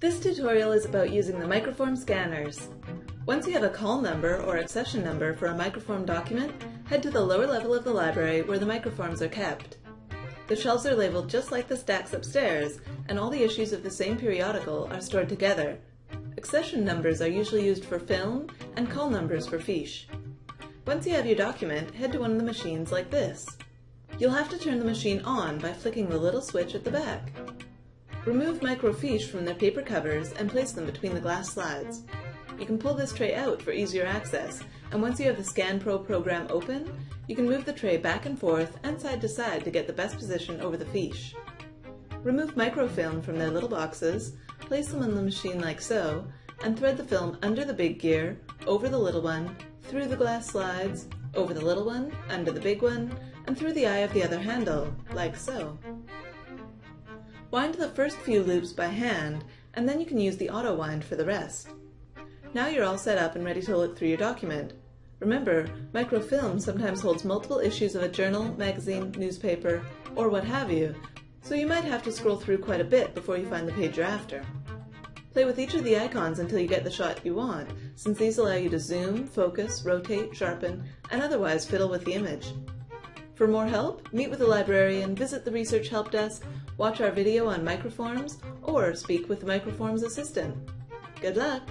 tutorial is about using the microform scanners. Once you have a call number or accession number for a microform document, head to the lower level of the library where the microforms are kept. The shelves are labeled just like the stacks upstairs, and all the issues of the same periodical are stored together. Accession numbers are usually used for film, and call numbers for fiche. Once you have your document, head to one of the machines like this. You'll have to turn the machine on by flicking the little switch at the back. Remove microfiche from their paper covers and place them between the glass slides. You can pull this tray out for easier access, and once you have the ScanPro program open, you can move the tray back and forth and side to side to get the best position over the fiche. Remove microfilm from their little boxes, place them in the machine like so, and thread the film under the big gear, over the little one, through the glass slides, over the little one, under the big one, and through the eye of the other handle, like so. Wind the first few loops by hand, and then you can use the auto wind for the rest. Now you're all set up and ready to look through your document. Remember, microfilm sometimes holds multiple issues of a journal, magazine, newspaper, or what have you, so you might have to scroll through quite a bit before you find the page you're after. Play with each of the icons until you get the shot you want, since these allow you to zoom, focus, rotate, sharpen, and otherwise fiddle with the image. For more help, meet with a librarian, visit the Research Help Desk, watch our video on microforms, or speak with the Microforms assistant. Good luck!